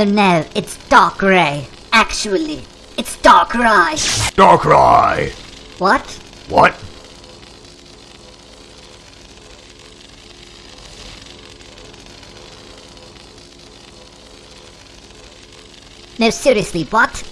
No, no, it's Darkrai. Actually, it's Darkrai. Darkrai! What? What? No, seriously, what?